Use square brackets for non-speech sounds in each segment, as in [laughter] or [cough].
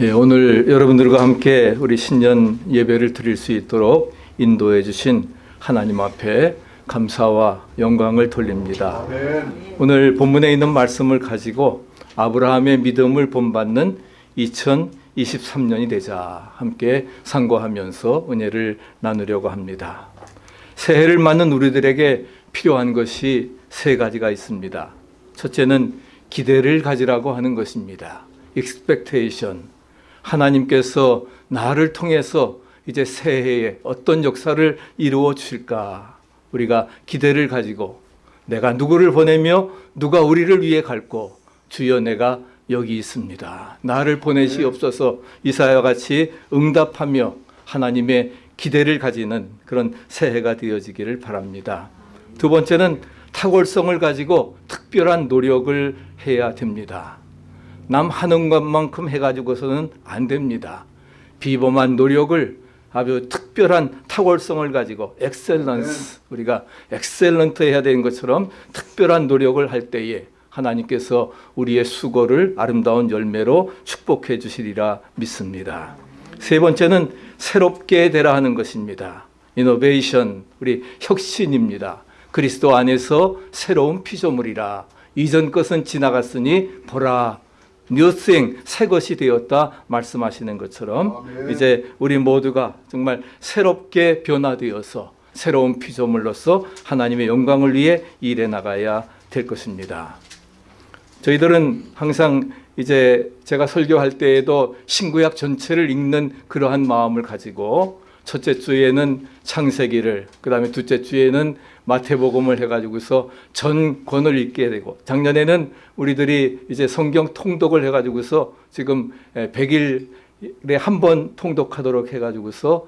예, 오늘 여러분들과 함께 우리 신년 예배를 드릴 수 있도록 인도해 주신 하나님 앞에 감사와 영광을 돌립니다. 오늘 본문에 있는 말씀을 가지고 아브라함의 믿음을 본받는 2023년이 되자 함께 상고하면서 은혜를 나누려고 합니다. 새해를 맞는 우리들에게 필요한 것이 세 가지가 있습니다. 첫째는 기대를 가지라고 하는 것입니다. expectation. 하나님께서 나를 통해서 이제 새해에 어떤 역사를 이루어 주실까? 우리가 기대를 가지고 내가 누구를 보내며 누가 우리를 위해 갈고 주여 내가 여기 있습니다. 나를 보내시옵소서 이사야와 같이 응답하며 하나님의 기대를 가지는 그런 새해가 되어지기를 바랍니다. 두 번째는 탁월성을 가지고 특별한 노력을 해야 됩니다. 남 하는 것만큼 해가지고서는 안 됩니다. 비범한 노력을 아주 특별한 탁월성을 가지고 excellence 우리가 excellent 해야 되는 것처럼 특별한 노력을 할 때에 하나님께서 우리의 수고를 아름다운 열매로 축복해 주시리라 믿습니다. 세 번째는 새롭게 되라 하는 것입니다. 이노베이션 우리 혁신입니다. 그리스도 안에서 새로운 피조물이라 이전 것은 지나갔으니 보라 뉴생 새 것이 되었다 말씀하시는 것처럼 아멘. 이제 우리 모두가 정말 새롭게 변화되어서 새로운 피조물로서 하나님의 영광을 위해 일해 나가야 될 것입니다. 저희들은 항상 이제 제가 설교할 때에도 신구약 전체를 읽는 그러한 마음을 가지고 첫째 주에는 창세기를 그 다음에 둘째 주에는 마태복음을 해가지고서 전권을 읽게 되고 작년에는 우리들이 이제 성경 통독을 해가지고서 지금 100일에 한 번 통독하도록 해가지고서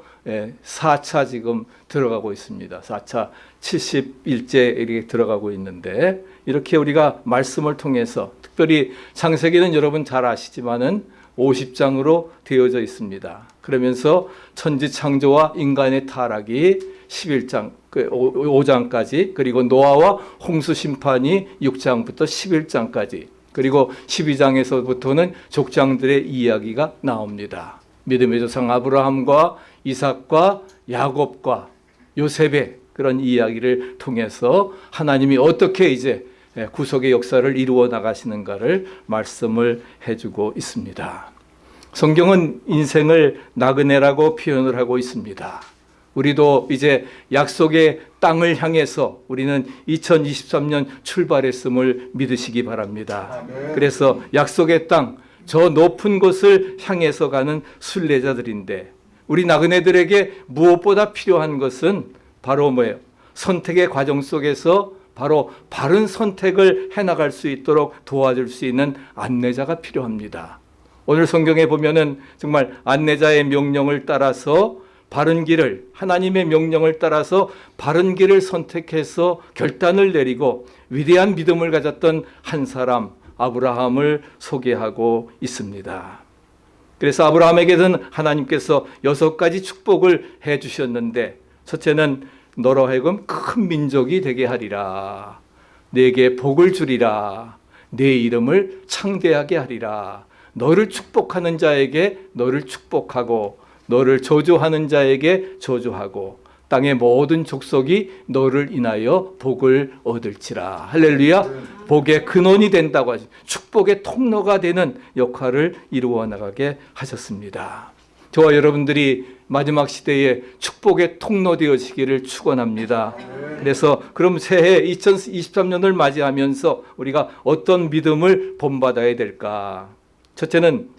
4차 지금 들어가고 있습니다. 4차 70일째 이렇게 들어가고 있는데 이렇게 우리가 말씀을 통해서 특별히 창세기는 여러분 잘 아시지만은 50장으로 되어져 있습니다. 그러면서 천지 창조와 인간의 타락이 11장, 5장까지 그리고 노아와 홍수 심판이 6장부터 11장까지 그리고 12장에서부터는 족장들의 이야기가 나옵니다. 믿음의 조상 아브라함과 이삭과 야곱과 요셉의 그런 이야기를 통해서 하나님이 어떻게 이제 구속의 역사를 이루어 나가시는가를 말씀을 해주고 있습니다. 성경은 인생을 나그네라고 표현을 하고 있습니다. 우리도 이제 약속의 땅을 향해서 우리는 2023년 출발했음을 믿으시기 바랍니다. 그래서 약속의 땅, 저 높은 곳을 향해서 가는 순례자들인데 우리 나그네들에게 무엇보다 필요한 것은 바로 뭐예요? 선택의 과정 속에서 바로 바른 선택을 해나갈 수 있도록 도와줄 수 있는 안내자가 필요합니다. 오늘 성경에 보면은 정말 안내자의 명령을 따라서 바른 길을 하나님의 명령을 따라서 바른 길을 선택해서 결단을 내리고 위대한 믿음을 가졌던 한 사람 아브라함을 소개하고 있습니다. 그래서 아브라함에게는 하나님께서 여섯 가지 축복을 해 주셨는데 첫째는 너로 하여금 큰 민족이 되게 하리라. 내게 복을 주리라. 내 이름을 창대하게 하리라. 너를 축복하는 자에게 너를 축복하고 너를 저주하는 자에게 저주하고 땅의 모든 족속이 너를 인하여 복을 얻을지라. 할렐루야. 복의 근원이 된다고 하시. 축복의 통로가 되는 역할을 이루어 나가게 하셨습니다. 저와 여러분들이 마지막 시대에 축복의 통로 되어지기를 축원합니다. 그래서 그럼 새해 2023년을 맞이하면서 우리가 어떤 믿음을 본받아야 될까? 첫째는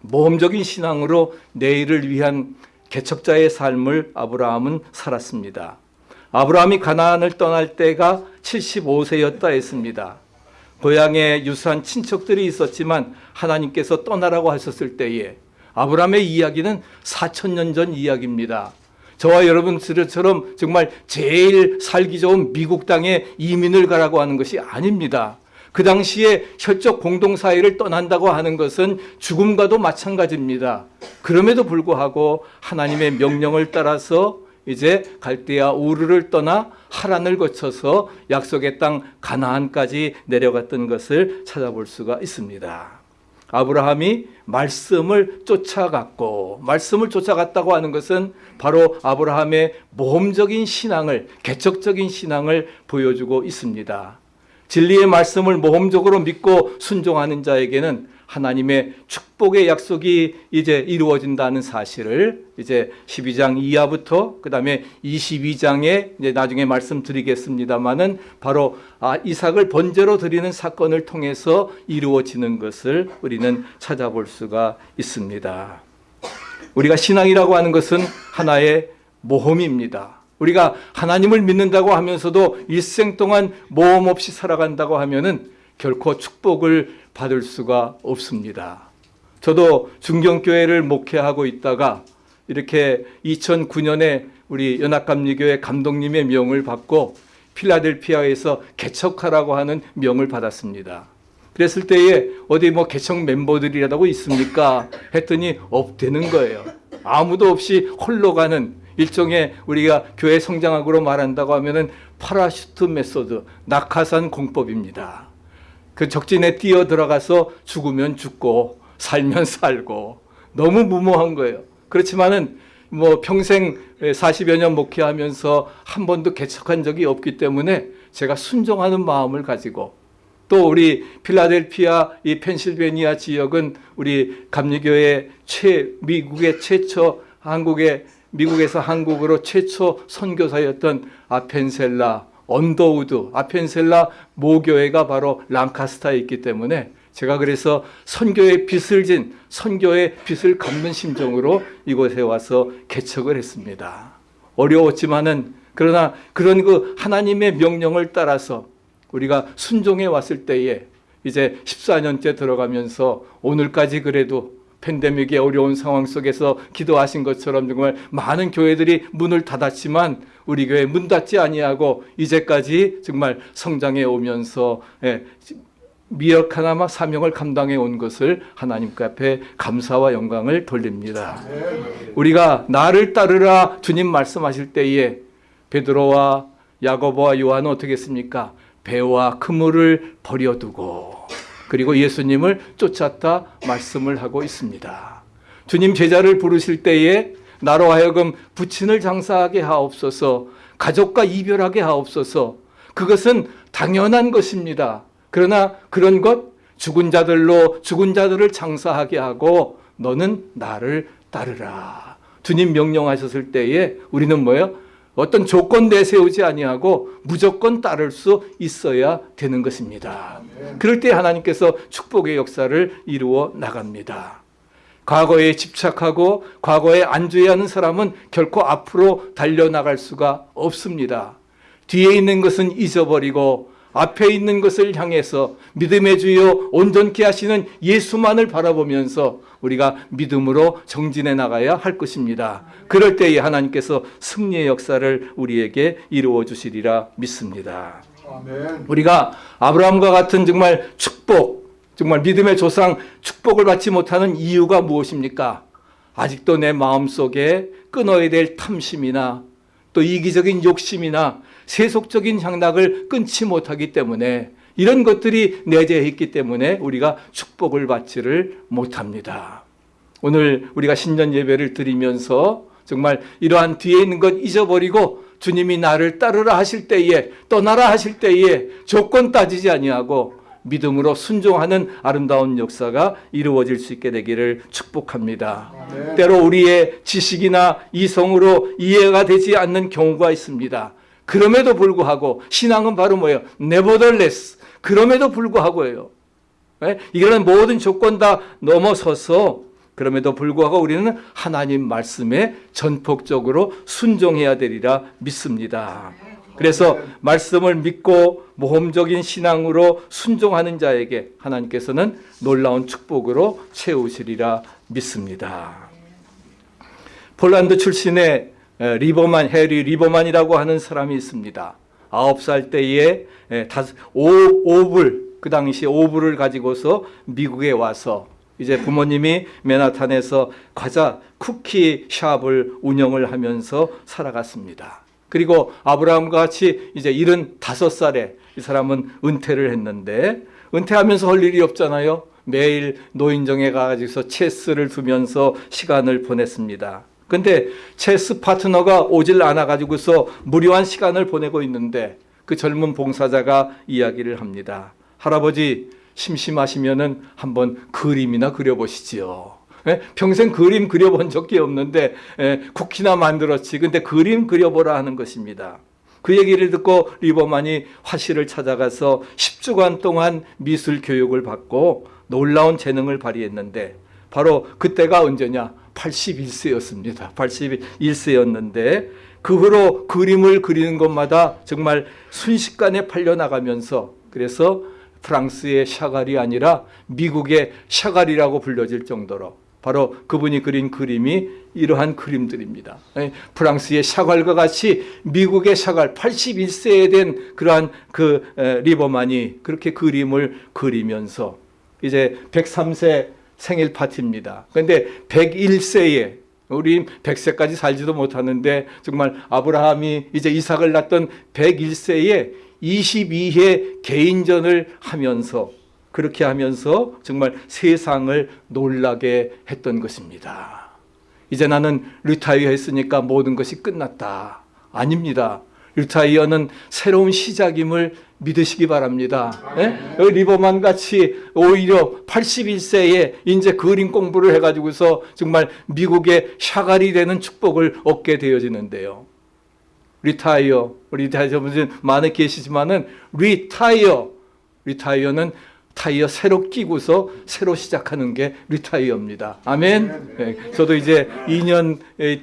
모험적인 신앙으로 내일을 위한 개척자의 삶을 아브라함은 살았습니다. 아브라함이 가나안을 떠날 때가 75세였다 했습니다. 고향에 유사한 친척들이 있었지만 하나님께서 떠나라고 하셨을 때에 아브라함의 이야기는 4천년 전 이야기입니다. 저와 여러분들처럼 정말 제일 살기 좋은 미국 땅에 이민을 가라고 하는 것이 아닙니다. 그 당시에 혈족 공동사회를 떠난다고 하는 것은 죽음과도 마찬가지입니다. 그럼에도 불구하고 하나님의 명령을 따라서 이제 갈대아 우르를 떠나 하란을 거쳐서 약속의 땅 가나안까지 내려갔던 것을 찾아볼 수가 있습니다. 아브라함이 말씀을 쫓아갔고 말씀을 쫓아갔다고 하는 것은 바로 아브라함의 모험적인 신앙을 개척적인 신앙을 보여주고 있습니다. 진리의 말씀을 모험적으로 믿고 순종하는 자에게는 하나님의 축복의 약속이 이제 이루어진다는 사실을 이제 12장 이하부터 그다음에 22장에 이제 나중에 말씀드리겠습니다만은 바로 아 이삭을 번제로 드리는 사건을 통해서 이루어지는 것을 우리는 찾아볼 수가 있습니다. 우리가 신앙이라고 하는 것은 하나의 모험입니다. 우리가 하나님을 믿는다고 하면서도 일생 동안 모험 없이 살아간다고 하면은 결코 축복을 받을 수가 없습니다. 저도 중경교회를 목회하고 있다가 이렇게 2009년에 우리 연합감리교회 감독님의 명을 받고 필라델피아에서 개척하라고 하는 명을 받았습니다. 그랬을 때에 어디 뭐 개척 멤버들이라고 있습니까? 했더니 없대는 거예요. 아무도 없이 홀로 가는 일종의 우리가 교회 성장학으로 말한다고 하면은 parachute method, 낙하산 공법입니다. 그 적진에 뛰어 들어가서 죽으면 죽고 살면 살고 너무 무모한 거예요. 그렇지만은 뭐 평생 40여 년 목회하면서 한 번도 개척한 적이 없기 때문에 제가 순종하는 마음을 가지고 또 우리 필라델피아 이 펜실베니아 지역은 우리 감리교회 최 미국의 최초 한국의 미국에서 한국으로 최초 선교사였던 아펜젤러 언더우드 아펜젤러 모교회가 바로 랭커스터에 있기 때문에 제가 그래서 선교의 빚을 진 선교의 빚을 갚는 심정으로 이곳에 와서 개척을 했습니다. 어려웠지만은 그러나 그런 그 하나님의 명령을 따라서 우리가 순종해 왔을 때에 이제 14년째 들어가면서 오늘까지 그래도 팬데믹의 어려운 상황 속에서 기도하신 것처럼 정말 많은 교회들이 문을 닫았지만 우리 교회 문 닫지 아니하고 이제까지 정말 성장해 오면서 예, 미역 하나마 사명을 감당해 온 것을 하나님께 앞에 감사와 영광을 돌립니다. 우리가 나를 따르라 주님 말씀하실 때에 베드로와 야고보와 요한은 어떻게 했습니까? 배와 그물을 버려두고 그리고 예수님을 쫓았다 말씀을 하고 있습니다. 주님 제자를 부르실 때에 나로 하여금 부친을 장사하게 하옵소서 가족과 이별하게 하옵소서 그것은 당연한 것입니다. 그러나 그런 것 죽은 자들로 죽은 자들을 장사하게 하고 너는 나를 따르라. 주님 명령하셨을 때에 우리는 뭐예요? 어떤 조건 내세우지 아니하고 무조건 따를 수 있어야 되는 것입니다. 그럴 때 하나님께서 축복의 역사를 이루어 나갑니다. 과거에 집착하고 과거에 안주해하는 사람은 결코 앞으로 달려나갈 수가 없습니다. 뒤에 있는 것은 잊어버리고 앞에 있는 것을 향해서 믿음의 주요 온전케 하시는 예수만을 바라보면서 우리가 믿음으로 정진해 나가야 할 것입니다. 그럴 때에 하나님께서 승리의 역사를 우리에게 이루어 주시리라 믿습니다. 우리가 아브라함과 같은 정말 축복, 정말 믿음의 조상 축복을 받지 못하는 이유가 무엇입니까? 아직도 내 마음속에 끊어야 될 탐심이나 또 이기적인 욕심이나 세속적인 향락을 끊지 못하기 때문에 이런 것들이 내재해 있기 때문에 우리가 축복을 받지를 못합니다. 오늘 우리가 신년 예배를 드리면서 정말 이러한 뒤에 있는 것 잊어버리고 주님이 나를 따르라 하실 때에 떠나라 하실 때에 조건 따지지 아니하고 믿음으로 순종하는 아름다운 역사가 이루어질 수 있게 되기를 축복합니다. 아멘. 때로 우리의 지식이나 이성으로 이해가 되지 않는 경우가 있습니다. 그럼에도 불구하고 신앙은 바로 뭐예요? nevertheless. 그럼에도 불구하고예요. 예? 이런 모든 조건 다 넘어서서 그럼에도 불구하고 우리는 하나님 말씀에 전폭적으로 순종해야 되리라 믿습니다. 그래서 말씀을 믿고 모험적인 신앙으로 순종하는 자에게 하나님께서는 놀라운 축복으로 채우시리라 믿습니다. 폴란드 출신의 에, 리버만 해리 리버만이라고 하는 사람이 있습니다. 아홉 살 때에 에, 다섯- 오, 오불 그 당시 오불을 가지고서 미국에 와서 이제 부모님이 맨하탄에서 과자 쿠키 샵을 운영을 하면서 살아갔습니다. 그리고 아브라함과 같이 이제 75살에 이 사람은 은퇴를 했는데 은퇴하면서 할 일이 없잖아요. 매일 노인정에 가가지고서 체스를 두면서 시간을 보냈습니다. 근데 체스 파트너가 오질 않아가지고서 무료한 시간을 보내고 있는데 그 젊은 봉사자가 이야기를 합니다. 할아버지 심심하시면은 한번 그림이나 그려보시지요. 예? 평생 그림 그려본 적이 없는데 예, 쿠키나 만들었지. 근데 그림 그려보라 하는 것입니다. 그 얘기를 듣고 리버만이 화실을 찾아가서 10주간 동안 미술 교육을 받고 놀라운 재능을 발휘했는데 바로 그때가 언제냐? 81세였습니다. 81세였는데 그 후로 그림을 그리는 것마다 정말 순식간에 팔려나가면서 그래서 프랑스의 샤갈이 아니라 미국의 샤갈이라고 불려질 정도로 바로 그분이 그린 그림이 이러한 그림들입니다. 예, 프랑스의 샤갈과 같이 미국의 샤갈 81세에 된 그러한 그 에, 리버만이 그렇게 그림을 그리면서 이제 103세 생일 파티입니다. 그런데 101세에 우리 100세까지 살지도 못하는데 정말 아브라함이 이제 이삭을 낳던 101세에 22회 개인전을 하면서 그렇게 하면서 정말 세상을 놀라게 했던 것입니다. 이제 나는 retire 했으니까 모든 것이 끝났다. 아닙니다. retire는 새로운 시작임을 믿으시기 바랍니다. 예? 리버만 같이 오히려 81세에 이제 그림 공부를 해가지고서 정말 미국의 샤갈이 되는 축복을 얻게 되어지는데요. retire, retire 분들 많이 계시지만은 retire, retire는 타이어 새로 끼고서 새로 시작하는 게 retire입니다. 아멘. 네, 저도 이제 2년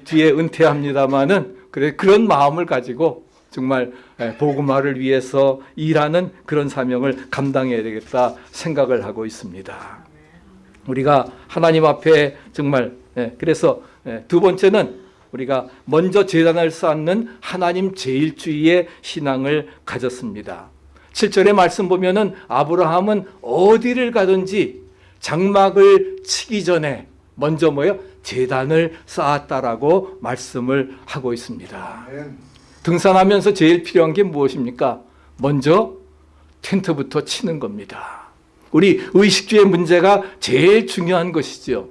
뒤에 은퇴합니다만은 그래 그런 마음을 가지고 정말 복음화를 위해서 일하는 그런 사명을 감당해야 되겠다 생각을 하고 있습니다. 우리가 하나님 앞에 정말 예, 그래서 예, 두 번째는 우리가 먼저 재단을 쌓는 하나님 제일주의의 신앙을 가졌습니다. 7절의 말씀 보면 은 아브라함은 어디를 가든지 장막을 치기 전에 먼저 뭐요? 재단을 쌓았다라고 말씀을 하고 있습니다. 등산하면서 제일 필요한 게 무엇입니까? 먼저 텐트부터 치는 겁니다. 우리 의식주의 문제가 제일 중요한 것이죠.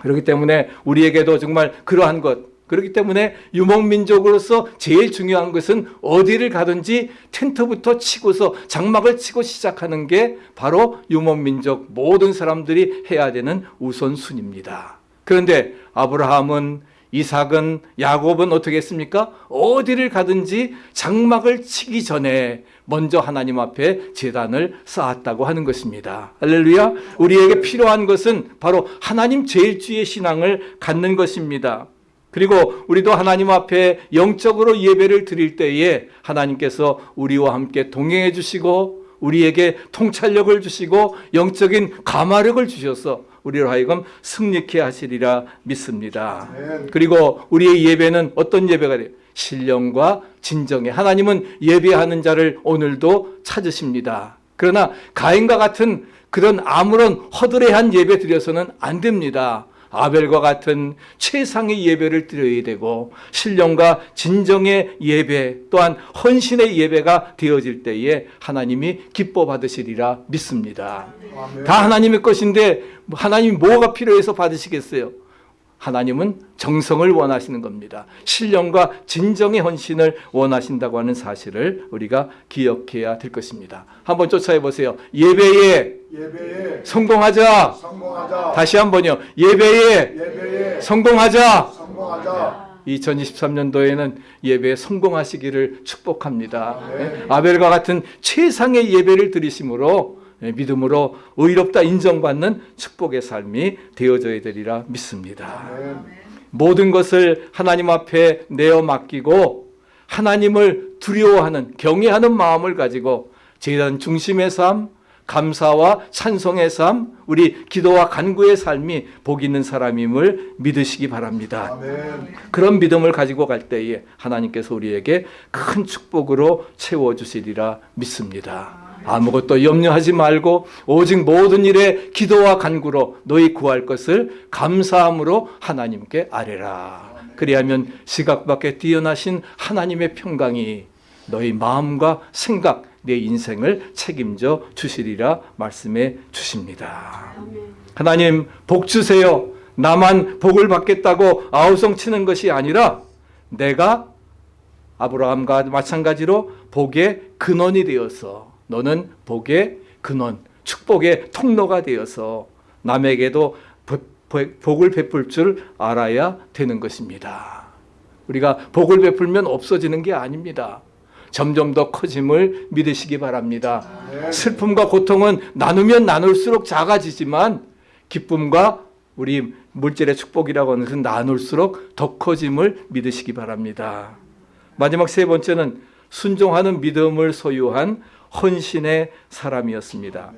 그렇기 때문에 우리에게도 정말 그러한 것, 그렇기 때문에 유목민족으로서 제일 중요한 것은 어디를 가든지 텐트부터 치고서 장막을 치고 시작하는 게 바로 유목민족 모든 사람들이 해야 되는 우선순위입니다. 그런데 아브라함은 이삭은 야곱은 어떻게 했습니까? 어디를 가든지 장막을 치기 전에 먼저 하나님 앞에 재단을 쌓았다고 하는 것입니다. 할렐루야. 우리에게 필요한 것은 바로 하나님 제일주의 신앙을 갖는 것입니다. 그리고 우리도 하나님 앞에 영적으로 예배를 드릴 때에 하나님께서 우리와 함께 동행해 주시고 우리에게 통찰력을 주시고 영적인 감화력을 주셔서 우리로 하여금 승리케 하시리라 믿습니다. 그리고 우리의 예배는 어떤 예배가 돼요? 신령과 진정에 하나님은 예배하는 자를 오늘도 찾으십니다. 그러나 가인과 같은 그런 아무런 허드레한 예배 드려서는 안 됩니다. 아벨과 같은 최상의 예배를 드려야 되고 신령과 진정의 예배 또한 헌신의 예배가 되어질 때에 하나님이 기뻐 받으시리라 믿습니다. 다 하나님의 것인데 하나님이 뭐가 필요해서 받으시겠어요? 하나님은 정성을 원하시는 겁니다. 신령과 진정의 헌신을 원하신다고 하는 사실을 우리가 기억해야 될 것입니다. 한번 쫓아해 보세요. 예배에, 예배에 성공하자. 성공하자. 다시 한번요. 예배에 예배에 성공하자. 성공하자. 2023년도에는 예배에 성공하시기를 축복합니다. 예? 아벨과 같은 최상의 예배를 드리심으로 예, 믿음으로 의롭다 인정받는 축복의 삶이 되어져야 되리라 믿습니다. 모든 것을 하나님 앞에 내어 맡기고 하나님을 두려워하는 경외하는 마음을 가지고 제단 중심의 삶, 감사와 찬송의 삶, 우리 기도와 간구의 삶이 복 있는 사람임을 믿으시기 바랍니다. 아멘. 그런 믿음을 가지고 갈 때에 하나님께서 우리에게 큰 축복으로 채워 주시리라 믿습니다. 아무것도 염려하지 말고 오직 모든 일에 기도와 간구로 너희 구할 것을 감사함으로 하나님께 아뢰라. 그리하면 시각 밖에 뛰어나신 하나님의 평강이 너희 마음과 생각, 내 인생을 책임져 주시리라 말씀해 주십니다. 하나님 복 주세요. 나만 복을 받겠다고 아우성 치는 것이 아니라 내가 아브라함과 마찬가지로 복의 근원이 되어서 너는 복의 근원, 축복의 통로가 되어서 남에게도 복- 복을 베풀 줄 알아야 되는 것입니다. 우리가 복을 베풀면 없어지는 게 아닙니다. 점점 더 커짐을 믿으시기 바랍니다. 아멘. 슬픔과 고통은 나누면 나눌수록 작아지지만 기쁨과 우리 물질의 축복이라고 하는 것은 나눌수록 더 커짐을 믿으시기 바랍니다. 마지막 세 번째는 순종하는 믿음을 소유한 헌신의 사람이었습니다.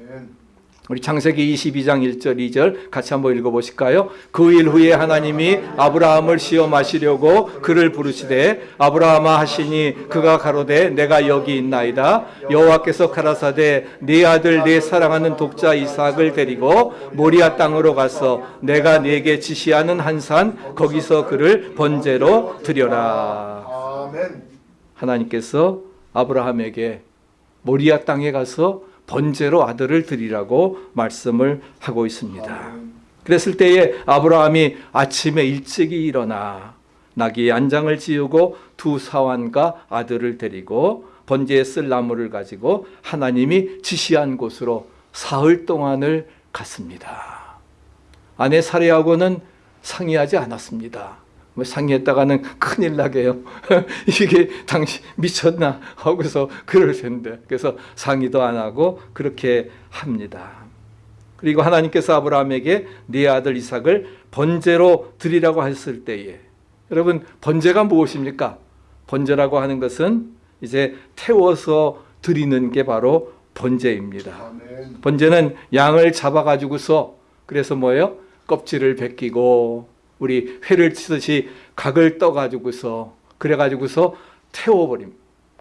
우리 창세기 22장 1절 2절 같이 한번 읽어보실까요? 그 일 후에 하나님이 아브라함을 시험하시려고 그를 부르시되 아브라함아 하시니 그가 가로되 내가 여기 있나이다 여호와께서 가라사대 네 아들 내 사랑하는 독자 이삭을 데리고 모리아 땅으로 가서 내가 네게 지시하는 한 산 거기서 그를 번제로 드려라 아멘. 하나님께서 아브라함에게 모리아 땅에 가서 번제로 아들을 드리라고 말씀을 하고 있습니다. 그랬을 때에 아브라함이 아침에 일찍이 일어나 나귀의 안장을 지우고 두 사환과 아들을 데리고 번제에 쓸 나무를 가지고 하나님이 지시한 곳으로 사흘 동안을 갔습니다. 아내 사례하고는 상의하지 않았습니다. 뭐 상의했다가는 큰일 나게요. [laughs] 이게 당신 미쳤나 하고서 그럴 텐데 그래서 상의도 안 하고 그렇게 합니다. 그리고 하나님께서 아브라함에게 네 아들 이삭을 번제로 드리라고 했을 때에 여러분 번제가 무엇입니까? 번제라고 하는 것은 이제 태워서 드리는 게 바로 번제입니다. 번제는 양을 잡아 가지고서 그래서 뭐예요? 껍질을 벗기고 우리 회를 치듯이 각을 떠 가지고서 그래 가지고서 태워 버림.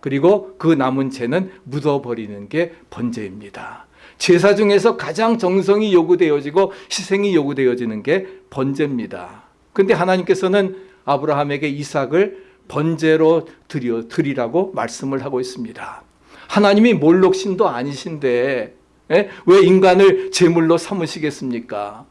그리고 그 남은 채는 묻어 버리는 게 번제입니다. 제사 중에서 가장 정성이 요구되어지고 희생이 요구되어지는 게 번제입니다. 근데 하나님께서는 아브라함에게 이삭을 번제로 드려 드리라고 말씀을 하고 있습니다. 하나님이 몰록신도 아니신데 예? 왜 인간을 제물로 삼으시겠습니까?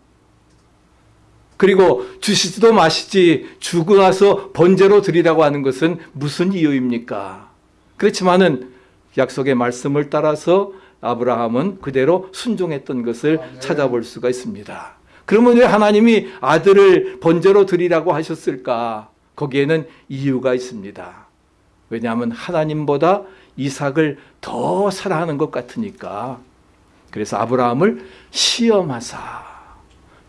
그리고 주시지도 마시지 주고 나서 번제로 드리라고 하는 것은 무슨 이유입니까? 그렇지만은 약속의 말씀을 따라서 아브라함은 그대로 순종했던 것을 아멘. 찾아볼 수가 있습니다. 그러면 왜 하나님이 아들을 번제로 드리라고 하셨을까? 거기에는 이유가 있습니다. 왜냐하면 하나님보다 이삭을 더 사랑하는 것 같으니까. 그래서 아브라함을 시험하사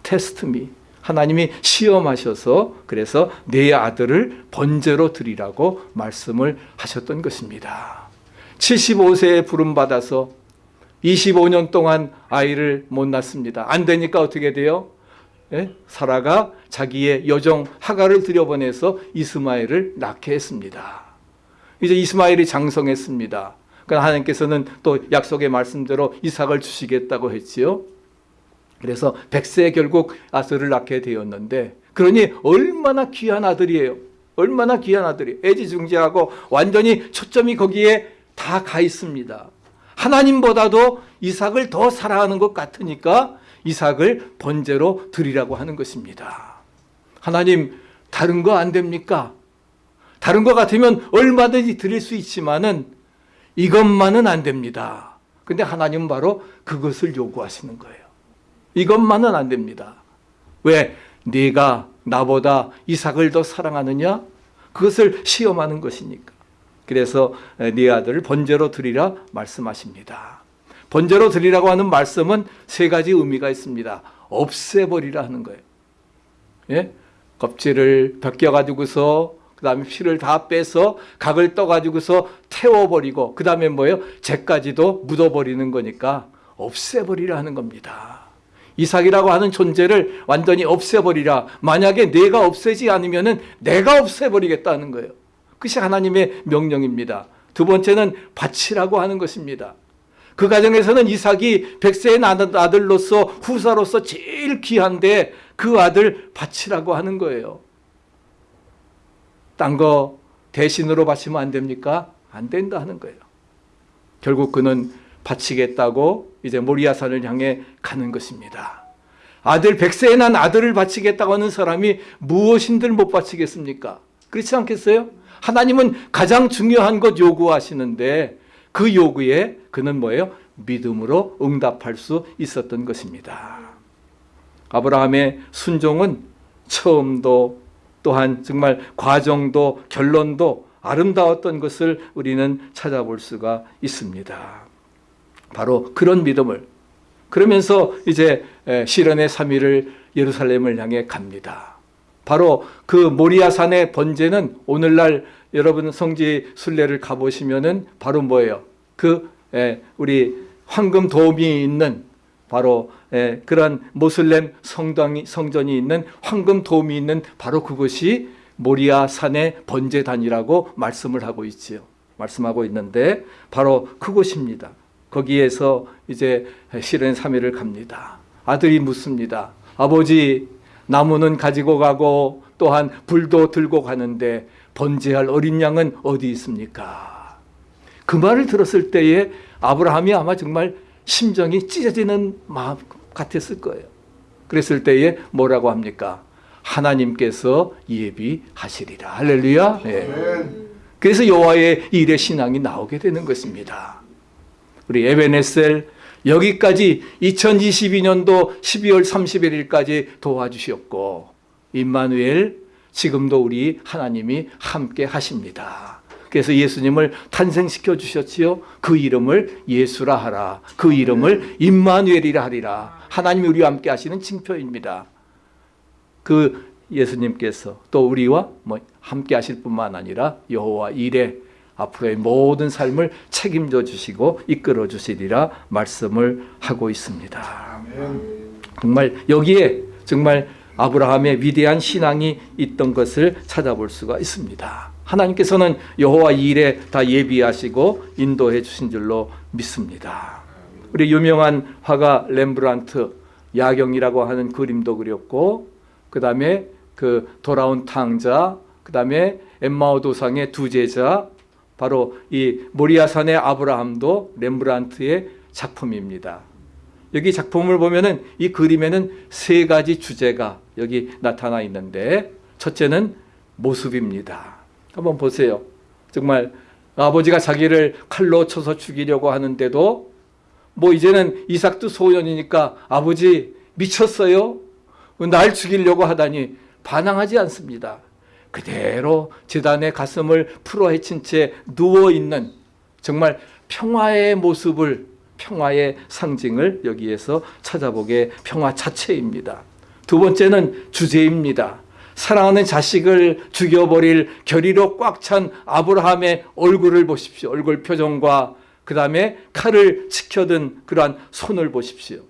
테스트미 하나님이 시험하셔서 그래서 내 아들을 번제로 드리라고 말씀을 하셨던 것입니다. 75세에 부름 받아서 25년 동안 아이를 못 낳습니다. 안 되니까 어떻게 돼요? 예? 사라가 자기의 여종 하가를 들여보내서 이스마엘을 낳게 했습니다. 이제 이스마엘이 장성했습니다. 그러나 하나님께서는 또 약속의 말씀대로 이삭을 주시겠다고 했지요. 그래서 백세에 결국 아들을 낳게 되었는데 그러니 얼마나 귀한 아들이에요. 얼마나 귀한 아들이 애지중지하고 완전히 초점이 거기에 다 가 있습니다. 하나님보다도 이삭을 더 사랑하는 것 같으니까 이삭을 번제로 드리라고 하는 것입니다. 하나님 다른 거 안 됩니까? 다른 거 같으면 얼마든지 드릴 수 있지만은 이것만은 안 됩니다. 근데 하나님은 바로 그것을 요구하시는 거예요. 이것만은 안 됩니다. 왜? 네가 나보다 이삭을 더 사랑하느냐? 그것을 시험하는 것이니까. 그래서 네 아들을 번제로 드리라 말씀하십니다. 번제로 드리라고 하는 말씀은 세 가지 의미가 있습니다. 없애버리라 하는 거예요. 예? 껍질을 벗겨가지고서 그 다음에 피를 다 빼서 각을 떠가지고서 태워버리고 그 다음에 뭐예요? 죄까지도 묻어버리는 거니까 없애버리라 하는 겁니다. 이삭이라고 하는 존재를 완전히 없애버리라. 만약에 내가 없애지 않으면 은 내가 없애버리겠다는 거예요. 그것이 하나님의 명령입니다. 두 번째는 바치라고 하는 것입니다. 그 가정에서는 이삭이 백세의 아들로서 후사로서 제일 귀한데 그 아들 바치라고 하는 거예요. 딴 거 대신으로 바치면 안 됩니까? 안 된다 하는 거예요. 결국 그는 바치겠다고 이제 모리아산을 향해 가는 것입니다. 아들 백세에 난 아들을 바치겠다고 하는 사람이 무엇인들 못 바치겠습니까? 그렇지 않겠어요? 하나님은 가장 중요한 것 요구하시는데 그 요구에 그는 뭐예요? 믿음으로 응답할 수 있었던 것입니다. 아브라함의 순종은 처음도 또한 정말 과정도 결론도 아름다웠던 것을 우리는 찾아볼 수가 있습니다. 바로 그런 믿음을 그러면서 이제 시련의 3일을 예루살렘을 향해 갑니다. 바로 그 모리아산의 번제는 오늘날 여러분 성지 순례를 가보시면은 바로 뭐예요? 그 에, 우리 황금 도움이 있는 바로 에, 그런 모슬렘 성당이 성전이 있는 황금 도움이 있는 바로 그것이 모리아산의 번제단이라고 말씀을 하고 있지요. 말씀하고 있는데 바로 그곳입니다. 거기에서 이제 실은 3일을 갑니다. 아들이 묻습니다. 아버지 나무는 가지고 가고 또한 불도 들고 가는데 번제할 어린 양은 어디 있습니까? 그 말을 들었을 때에 아브라함이 아마 정말 심정이 찢어지는 마음 같았을 거예요. 그랬을 때에 뭐라고 합니까? 하나님께서 예비하시리라. 할렐루야. 예. 아멘. 그래서 여호와의 일의 신앙이 나오게 되는 것입니다. 우리 에베네셀 여기까지 2022년도 12월 31일까지 도와주셨고 임마누엘 지금도 우리 하나님이 함께 하십니다. 그래서 예수님을 탄생시켜 주셨지요. 그 이름을 예수라 하라. 그 이름을 임마누엘이라 하리라. 하나님이 우리와 함께 하시는 징표입니다. 그 예수님께서 또 우리와 뭐 함께 하실 뿐만 아니라 여호와 일에 앞으로의 모든 삶을 책임져 주시고 이끌어 주시리라 말씀을 하고 있습니다. 정말 여기에 정말 아브라함의 위대한 신앙이 있던 것을 찾아볼 수가 있습니다. 하나님께서는 여호와 일에 다 예비하시고 인도해 주신 줄로 믿습니다. 우리 유명한 화가 렘브란트 야경이라고 하는 그림도 그렸고 그 다음에 그 돌아온 탕자 그 다음에 엠마오 도상의 두 제자 바로 이 모리아산의 아브라함도 렘브란트의 작품입니다. 여기 작품을 보면은 이 그림에는 세 가지 주제가 여기 나타나 있는데 첫째는 모습입니다. 한번 보세요. 정말 아버지가 자기를 칼로 쳐서 죽이려고 하는데도 뭐 이제는 이삭도 소년이니까 아버지 미쳤어요? 날 죽이려고 하다니 반항하지 않습니다. 그대로 재단의 가슴을 풀어 헤친 채 누워 있는 정말 평화의 모습을 평화의 상징을 여기에서 찾아보게 평화 자체입니다. 두 번째는 주제입니다. 사랑하는 자식을 죽여버릴 결의로 꽉 찬 아브라함의 얼굴을 보십시오. 얼굴 표정과 그 다음에 칼을 지켜든 그러한 손을 보십시오.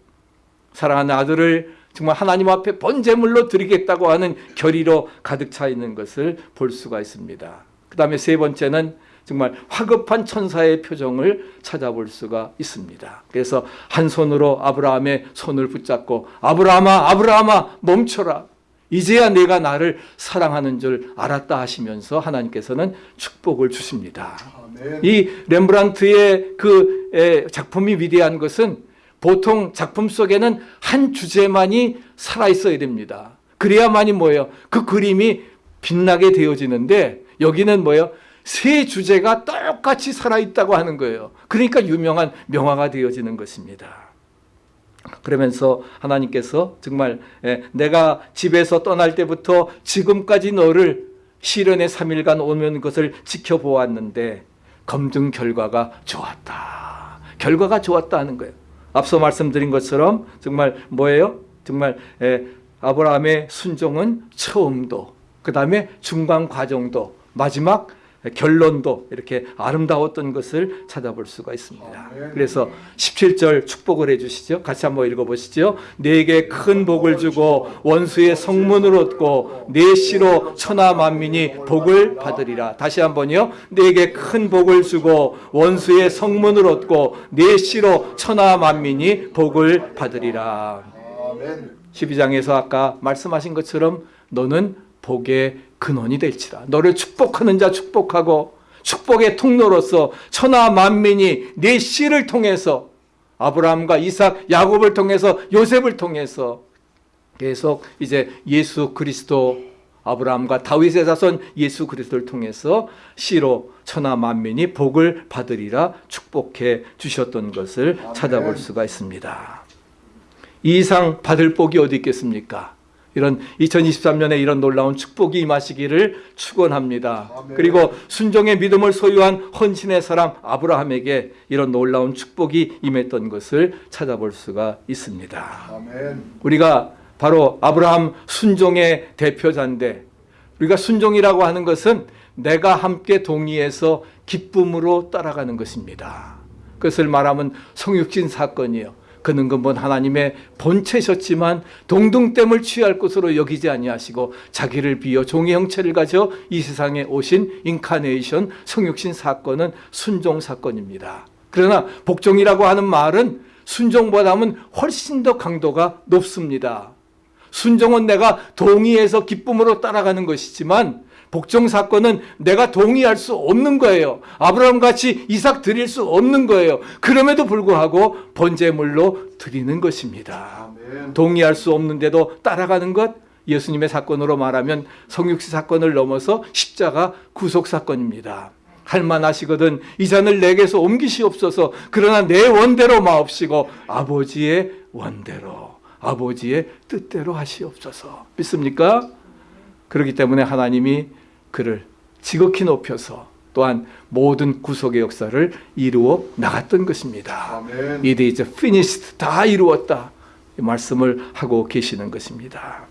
사랑하는 아들을 정말 하나님 앞에 번제물로 드리겠다고 하는 결의로 가득 차 있는 것을 볼 수가 있습니다. 그 다음에 세 번째는 정말 화급한 천사의 표정을 찾아볼 수가 있습니다. 그래서 한 손으로 아브라함의 손을 붙잡고 아브라함아 아브라함아 멈춰라. 이제야 내가 나를 사랑하는 줄 알았다 하시면서 하나님께서는 축복을 주십니다. 아멘. 이 렘브란트의 그 에, 작품이 위대한 것은 보통 작품 속에는 한 주제만이 살아 있어야 됩니다. 그래야만이 뭐예요? 그 그림이 빛나게 되어지는데 여기는 뭐예요? 세 주제가 똑같이 살아 있다고 하는 거예요. 그러니까 유명한 명화가 되어지는 것입니다. 그러면서 하나님께서 정말 에, 내가 집에서 떠날 때부터 지금까지 너를 시련의 3일간 오면 것을 지켜보았는데 검증 결과가 좋았다. 결과가 좋았다 하는 거예요. 앞서 말씀드린 것처럼 정말 뭐예요? 정말 에, 아브라함의 순종은 처음도 그 다음에 중간 과정도 마지막 결론도 이렇게 아름다웠던 것을 찾아볼 수가 있습니다. 그래서 17절 축복을 해주시죠. 같이 한번 읽어보시죠. 내게 큰 복을 주고 원수의 성문을 얻고 내 씨로 천하 만민이 복을 받으리라. 다시 한번요. 내게 큰 복을 주고 원수의 성문을 얻고 내 씨로 천하 만민이 복을 받으리라. 아멘. 12장에서 아까 말씀하신 것처럼 너는 복의 근원이 될지라. 너를 축복하는 자 축복하고 축복의 통로로서 천하 만민이 내 씨를 통해서 아브라함과 이삭, 야곱을 통해서 요셉을 통해서 계속 이제 예수 그리스도 아브라함과 다윗의 자손 예수 그리스도를 통해서 씨로 천하 만민이 복을 받으리라 축복해 주셨던 것을 아멘. 찾아볼 수가 있습니다. 이 이상 받을 복이 어디 있겠습니까? 이런 2023년에 이런 놀라운 축복이 임하시기를 축원합니다. 그리고 순종의 믿음을 소유한 헌신의 사람 아브라함에게 이런 놀라운 축복이 임했던 것을 찾아볼 수가 있습니다. 아멘. 우리가 바로 아브라함 순종의 대표자인데 우리가 순종이라고 하는 것은 내가 함께 동의해서 기쁨으로 따라가는 것입니다. 그것을 말하면 성육신 사건이요. 그는 근본 하나님의 본체셨지만 동등됨을 취할 것으로 여기지 아니하시고 자기를 비어 종의 형체를 가져 이 세상에 오신 인카네이션 성육신 사건은 순종 사건입니다. 그러나 복종이라고 하는 말은 순종보다는 훨씬 더 강도가 높습니다. 순종은 내가 동의해서 기쁨으로 따라가는 것이지만 복종 사건은 내가 동의할 수 없는 거예요. 아브라함 같이 이삭 드릴 수 없는 거예요. 그럼에도 불구하고 번제물로 드리는 것입니다. 아멘. 동의할 수 없는데도 따라가는 것 예수님의 사건으로 말하면 성육시 사건을 넘어서 십자가 구속 사건입니다. 할만하시거든 이 잔을 내게서 옮기시옵소서 그러나 내 원대로 마옵시고 아버지의 원대로 아버지의 뜻대로 하시옵소서 믿습니까? 그렇기 때문에 하나님이 그를 지극히 높여서 또한 모든 구속의 역사를 이루어 나갔던 것입니다. 아멘. It is finished. 다 이루었다. 이 말씀을 하고 계시는 것입니다.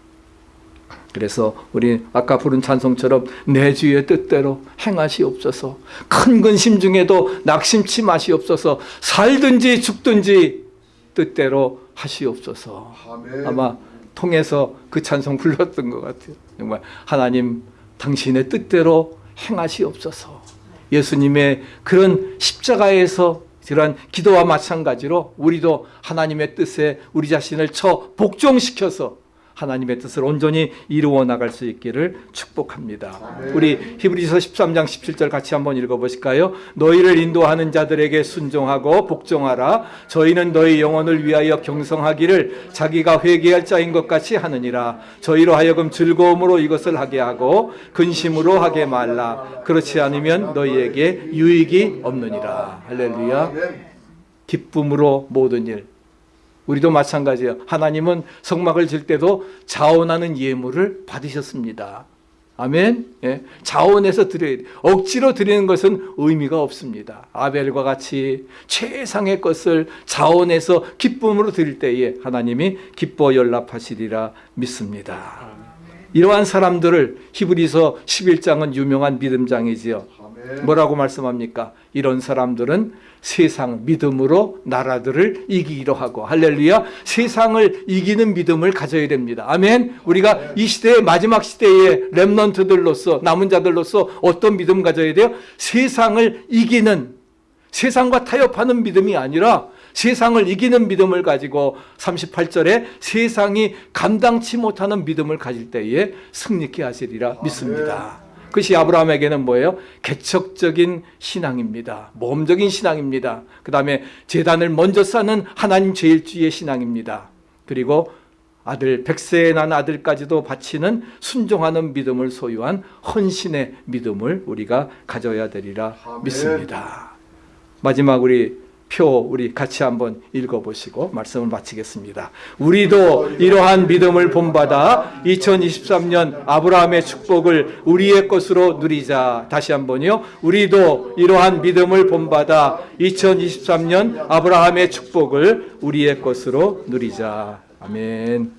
그래서 우리 아까 부른 찬송처럼 내 주의 뜻대로 행하시옵소서. 큰 근심 중에도 낙심치 마시옵소서. 살든지 죽든지 뜻대로 하시옵소서. 아멘. 아마 통해서 그 찬송 불렀던 것 같아요. 정말 하나님 당신의 뜻대로 행하시옵소서. 예수님의 그런 십자가에서 이러한 기도와 마찬가지로 우리도 하나님의 뜻에 우리 자신을 처 복종시켜서 하나님의 뜻을 온전히 이루어 나갈 수 있기를 축복합니다. 아멘. 우리 히브리서 13장 17절 같이 한번 읽어 보실까요? 너희를 인도하는 자들에게 순종하고 복종하라. 저희는 너희 영혼을 위하여 경성하기를 자기가 회개할 자인 것 같이 하느니라. 저희로 하여금 즐거움으로 이것을 하게 하고 근심으로 하게 말라. 그렇지 않으면 너희에게 유익이 없느니라. 할렐루야. 기쁨으로 모든 일. 우리도 마찬가지예요. 하나님은 성막을 질 때도 자원하는 예물을 받으셨습니다. 아멘. 예. 자원해서 드려야 돼. 억지로 드리는 것은 의미가 없습니다. 아벨과 같이 최상의 것을 자원해서 기쁨으로 드릴 때에 하나님이 기뻐 연락하시리라 믿습니다. 이러한 사람들을 히브리서 11장은 유명한 믿음장이지요. 뭐라고 말씀합니까? 이런 사람들은 세상 믿음으로 나라들을 이기기로 하고 할렐루야 세상을 이기는 믿음을 가져야 됩니다. 아멘. 우리가 이 시대의 마지막 시대의 렘넌트들로서 남은 자들로서 어떤 믿음 가져야 돼요? 세상을 이기는 세상과 타협하는 믿음이 아니라 세상을 이기는 믿음을 가지고 38절에 세상이 감당치 못하는 믿음을 가질 때에 승리케 하시리라 믿습니다. 그것이 아브라함에게는 뭐예요? 개척적인 신앙입니다. 모험적인 신앙입니다. 그 다음에 재단을 먼저 쌓는 하나님 제일주의 신앙입니다. 그리고 아들 백세에 난 아들까지도 바치는 순종하는 믿음을 소유한 헌신의 믿음을 우리가 가져야 되리라 아멘. 믿습니다. 마지막 우리 표 우리 같이 한번 읽어보시고 말씀을 마치겠습니다. 우리도 이러한 믿음을 본받아 2023년 아브라함의 축복을 우리의 것으로 누리자. 다시 한번요. 우리도 이러한 믿음을 본받아 2023년 아브라함의 축복을 우리의 것으로 누리자. 아멘.